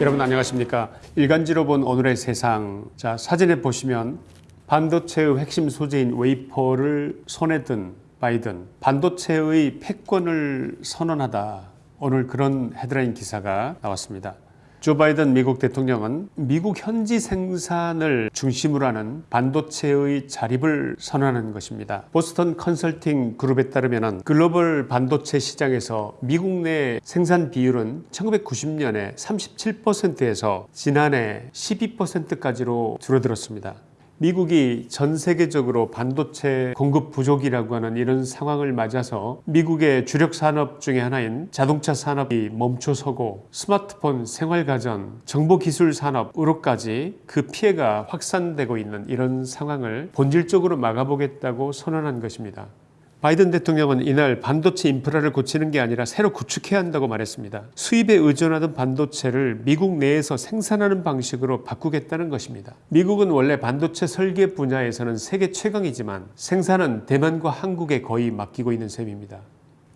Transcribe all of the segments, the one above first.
여러분 안녕하십니까? 일간지로 본 오늘의 세상. 자 사진에 보시면 반도체의 핵심 소재인 웨이퍼를 손에 든 바이든 반도체의 패권을 선언하다. 오늘 그런 헤드라인 기사가 나왔습니다 조 바이든 미국 대통령은 미국 현지 생산을 중심으로 하는 반도체의 자립을 선언하는 것입니다. 보스턴 컨설팅 그룹에 따르면 글로벌 반도체 시장에서 미국 내 생산 비율은 1990년에 37%에서 지난해 12%까지로 줄어들었습니다. 미국이 전 세계적으로 반도체 공급 부족이라고 하는 이런 상황을 맞아서 미국의 주력 산업 중의 하나인 자동차 산업이 멈춰서고 스마트폰, 생활가전, 정보기술 산업으로까지 그 피해가 확산되고 있는 이런 상황을 본질적으로 막아보겠다고 선언한 것입니다. 바이든 대통령은 이날 반도체 인프라를 고치는 게 아니라 새로 구축해야 한다고 말했습니다. 수입에 의존하던 반도체를 미국 내에서 생산하는 방식으로 바꾸겠다는 것입니다. 미국은 원래 반도체 설계 분야에서는 세계 최강이지만 생산은 대만과 한국에 거의 맡기고 있는 셈입니다.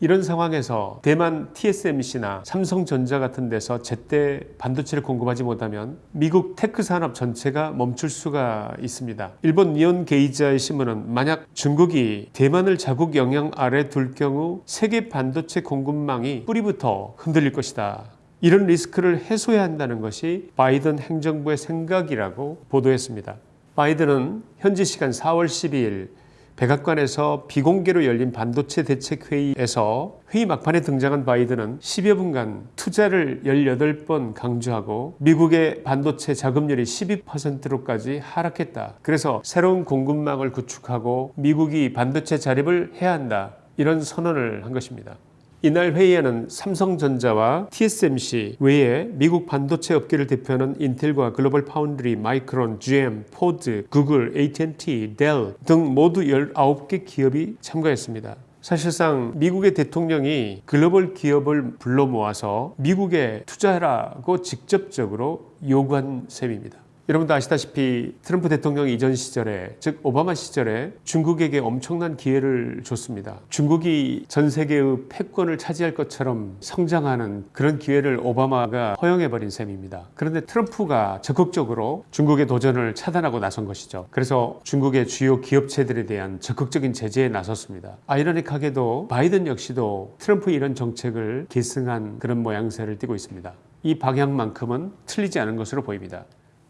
이런 상황에서 대만 TSMC나 삼성전자 같은 데서 제때 반도체를 공급하지 못하면 미국 테크 산업 전체가 멈출 수가 있습니다. 일본 니혼게이자이 신문은 만약 중국이 대만을 자국 영향 아래 둘 경우 세계 반도체 공급망이 뿌리부터 흔들릴 것이다. 이런 리스크를 해소해야 한다는 것이 바이든 행정부의 생각이라고 보도했습니다. 바이든은 현지 시간 4월 12일 백악관에서 비공개로 열린 반도체 대책회의에서 회의 막판에 등장한 바이든은 10여 분간 투자를 18번 강조하고 미국의 반도체 자급률이 12%로까지 하락했다. 그래서 새로운 공급망을 구축하고 미국이 반도체 자립을 해야 한다. 이런 선언을 한 것입니다. 이날 회의에는 삼성전자와 TSMC 외에 미국 반도체 업계를 대표하는 인텔과 글로벌 파운드리, 마이크론, GM, 포드, 구글, AT&T, 델 등 모두 19개 기업이 참가했습니다. 사실상 미국의 대통령이 글로벌 기업을 불러 모아서 미국에 투자하라고 직접적으로 요구한 셈입니다. 여러분도 아시다시피 트럼프 대통령 이전 시절에 즉 오바마 시절에 중국에게 엄청난 기회를 줬습니다. 중국이 전 세계의 패권을 차지할 것처럼 성장하는 그런 기회를 오바마가 허용해버린 셈입니다. 그런데 트럼프가 적극적으로 중국의 도전을 차단하고 나선 것이죠. 그래서 중국의 주요 기업체들에 대한 적극적인 제재에 나섰습니다. 아이러닉하게도 바이든 역시도 트럼프 이런 정책을 계승한 그런 모양새를 띠고 있습니다. 이 방향만큼은 틀리지 않은 것으로 보입니다.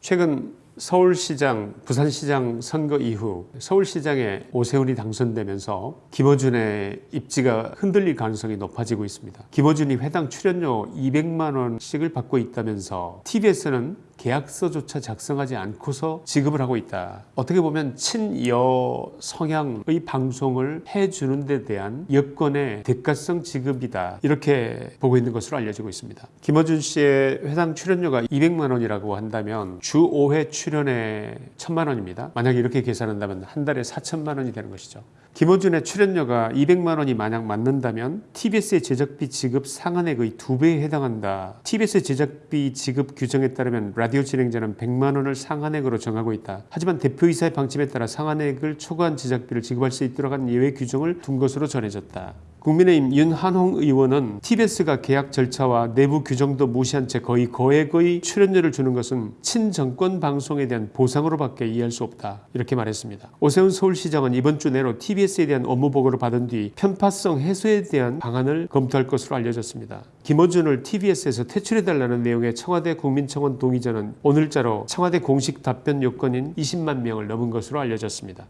최근 서울시장, 부산시장 선거 이후 서울시장에 오세훈이 당선되면서 김어준의 입지가 흔들릴 가능성이 높아지고 있습니다. 김어준이 회당 출연료 200만 원씩을 받고 있다면서 TBS는 계약서조차 작성하지 않고서 지급을 하고 있다. 어떻게 보면 친여 성향의 방송을 해주는 데 대한 여건의 대가성 지급이다. 이렇게 보고 있는 것으로 알려지고 있습니다. 김어준 씨의 회당 출연료가 200만 원이라고 한다면 주 5회 출연에 1000만 원입니다. 만약 이렇게 계산한다면 한 달에 4천만 원이 되는 것이죠. 김어준의 출연료가 200만 원이 만약 맞는다면 TBS의 제작비 지급 상한액의 두배에 해당한다. TBS의 제작비 지급 규정에 따르면 라디오 진행자는 100만 원을 상한액으로 정하고 있다. 하지만 대표이사의 방침에 따라 상한액을 초과한 제작비를 지급할 수 있도록 한 예외 규정을 둔 것으로 전해졌다. 국민의힘 윤한홍 의원은 TBS가 계약 절차와 내부 규정도 무시한 채 거의 거액의 출연료를 주는 것은 친정권 방송에 대한 보상으로밖에 이해할 수 없다. 이렇게 말했습니다. 오세훈 서울시장은 이번 주 내로 TBS에 대한 업무 보고를 받은 뒤 편파성 해소에 대한 방안을 검토할 것으로 알려졌습니다. 김어준을 TBS에서 퇴출해달라는 내용의 청와대 국민청원 동의전은 오늘자로 청와대 공식 답변 요건인 20만 명을 넘은 것으로 알려졌습니다.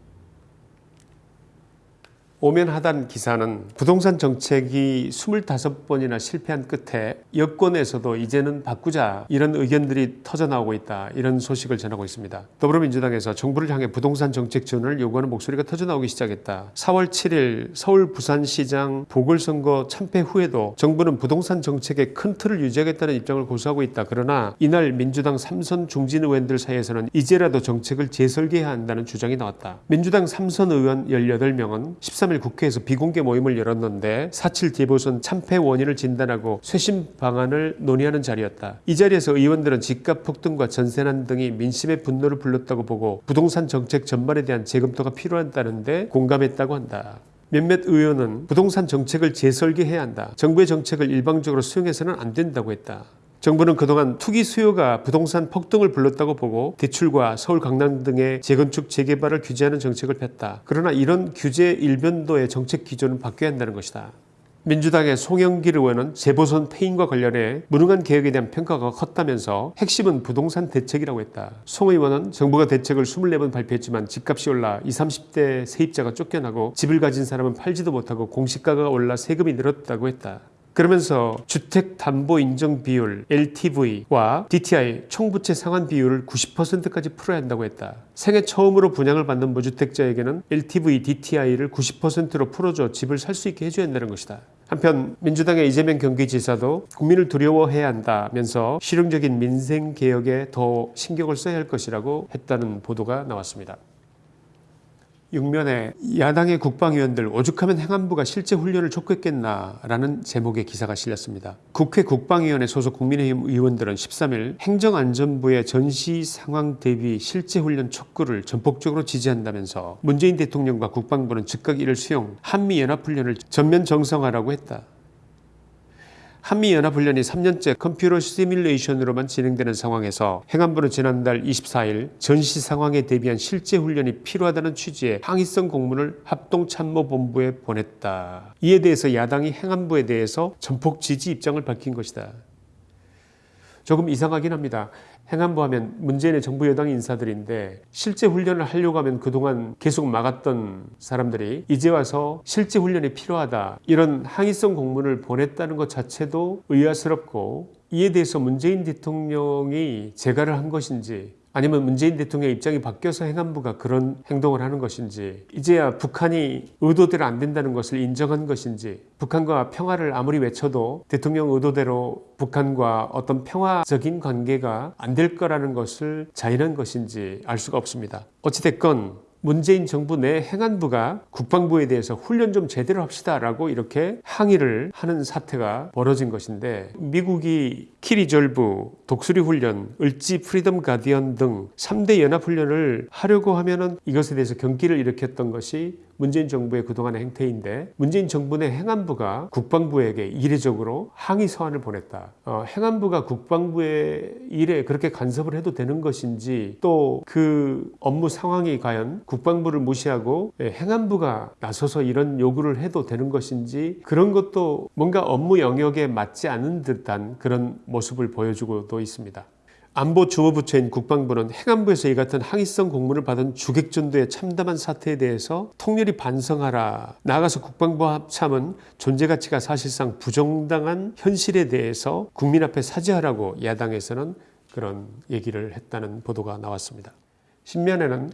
오면 하단 기사는 부동산 정책이 25번이나 실패한 끝에 여권에서도 이제는 바꾸자 이런 의견들이 터져나오고 있다 이런 소식을 전하고 있습니다. 더불어민주당에서 정부를 향해 부동산 정책 지원을 요구하는 목소리가 터져나오기 시작했다. 4월 7일 서울 부산시장 보궐선거 참패 후에도 정부는 부동산 정책의 큰 틀을 유지하겠다는 입장을 고수하고 있다. 그러나 이날 민주당 삼선 중진 의원들 사이에서는 이제라도 정책을 재설계해야 한다는 주장이 나왔다. 민주당 삼선 의원 18명은 13일 3일 국회에서 비공개 모임을 열었는데 4.7 재보선 참패 원인을 진단하고 쇄신 방안을 논의하는 자리였다. 이 자리에서 의원들은 집값 폭등과 전세난 등이 민심의 분노를 불렀다고 보고 부동산 정책 전반에 대한 재검토가 필요하다는데 공감했다고 한다. 몇몇 의원은 부동산 정책을 재설계해야 한다. 정부의 정책을 일방적으로 수용해서는 안 된다고 했다. 정부는 그동안 투기 수요가 부동산 폭등을 불렀다고 보고 대출과 서울 강남 등의 재건축 재개발을 규제하는 정책을 폈다. 그러나 이런 규제 일변도의 정책 기조는 바뀌어야 한다는 것이다. 민주당의 송영길 의원은 재보선 폐인과 관련해 무능한 개혁에 대한 평가가 컸다면서 핵심은 부동산 대책이라고 했다. 송 의원은 정부가 대책을 24번 발표했지만 집값이 올라 20, 30대 세입자가 쫓겨나고 집을 가진 사람은 팔지도 못하고 공시가가 올라 세금이 늘었다고 했다. 그러면서 주택담보인정 비율 LTV와 DTI 총부채 상환 비율을 90%까지 풀어야 한다고 했다. 생애 처음으로 분양을 받는 무주택자에게는 LTV, DTI를 90%로 풀어줘 집을 살 수 있게 해줘야 한다는 것이다. 한편 민주당의 이재명 경기지사도 국민을 두려워해야 한다면서 실용적인 민생 개혁에 더 신경을 써야 할 것이라고 했다는 보도가 나왔습니다. 육면에 야당의 국방위원들 오죽하면 행안부가 실제 훈련을 촉구했겠나라는 제목의 기사가 실렸습니다. 국회 국방위원회 소속 국민의힘 의원들은 13일 행정안전부의 전시 상황 대비 실제 훈련 촉구를 전폭적으로 지지한다면서 문재인 대통령과 국방부는 즉각 이를 수용 한미연합훈련을 전면 정상화라고 했다. 한미연합훈련이 3년째 컴퓨터 시뮬레이션으로만 진행되는 상황에서 행안부는 지난달 24일 전시 상황에 대비한 실제 훈련이 필요하다는 취지의 항의성 공문을 합동참모본부에 보냈다. 이에 대해서 야당이 행안부에 대해서 전폭 지지 입장을 밝힌 것이다. 조금 이상하긴 합니다. 행안부 하면 문재인의 정부 여당 인사들인데 실제 훈련을 하려고 하면 그동안 계속 막았던 사람들이 이제 와서 실제 훈련이 필요하다 이런 항의성 공문을 보냈다는 것 자체도 의아스럽고 이에 대해서 문재인 대통령이 재가를 한 것인지 아니면 문재인 대통령의 입장이 바뀌어서 행안부가 그런 행동을 하는 것인지 이제야 북한이 의도대로 안 된다는 것을 인정한 것인지 북한과 평화를 아무리 외쳐도 대통령 의도대로 북한과 어떤 평화적인 관계가 안 될 거라는 것을 자인한 것인지 알 수가 없습니다. 어찌됐건 문재인 정부 내 행안부가 국방부에 대해서 훈련 좀 제대로 합시다 라고 이렇게 항의를 하는 사태가 벌어진 것인데 미국이 키리졸브, 독수리 훈련, 을지 프리덤 가디언 등 3대 연합 훈련을 하려고 하면 은 이것에 대해서 경기를 일으켰던 것이 문재인 정부의 그동안의 행태인데 문재인 정부 내 행안부가 국방부에게 이례적으로 항의 서한을 보냈다. 어, 행안부가 국방부의 일에 그렇게 간섭을 해도 되는 것인지 또 그 업무 상황이 과연 국방부를 무시하고 예, 행안부가 나서서 이런 요구를 해도 되는 것인지 그런 것도 뭔가 업무 영역에 맞지 않은 듯한 그런 모습을 보여주고도 있습니다. 안보 주무부처인 국방부는 행안부에서 이 같은 항의성 공문을 받은 주객전도의 참담한 사태에 대해서 통렬히 반성하라. 나아가서 국방부 합참은 존재 가치가 사실상 부정당한 현실에 대해서 국민 앞에 사죄하라고 야당에서는 그런 얘기를 했다는 보도가 나왔습니다. 신면에는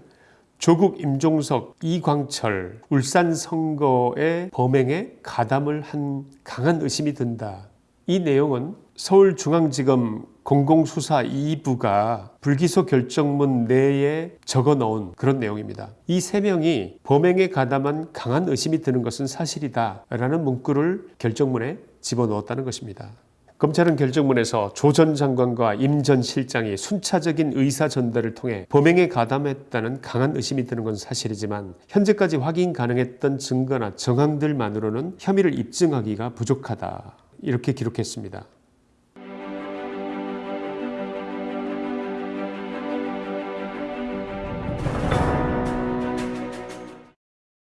조국 임종석, 이광철, 울산 선거의 범행에 가담을 한 강한 의심이 든다. 이 내용은 서울중앙지검 공공수사 2부가 불기소 결정문 내에 적어 넣은 그런 내용입니다. 이 세 명이 범행에 가담한 강한 의심이 드는 것은 사실이다 라는 문구를 결정문에 집어넣었다는 것입니다. 검찰은 결정문에서 조 전 장관과 임 전 실장이 순차적인 의사 전달을 통해 범행에 가담했다는 강한 의심이 드는 건 사실이지만 현재까지 확인 가능했던 증거나 정황들만으로는 혐의를 입증하기가 부족하다. 이렇게 기록했습니다.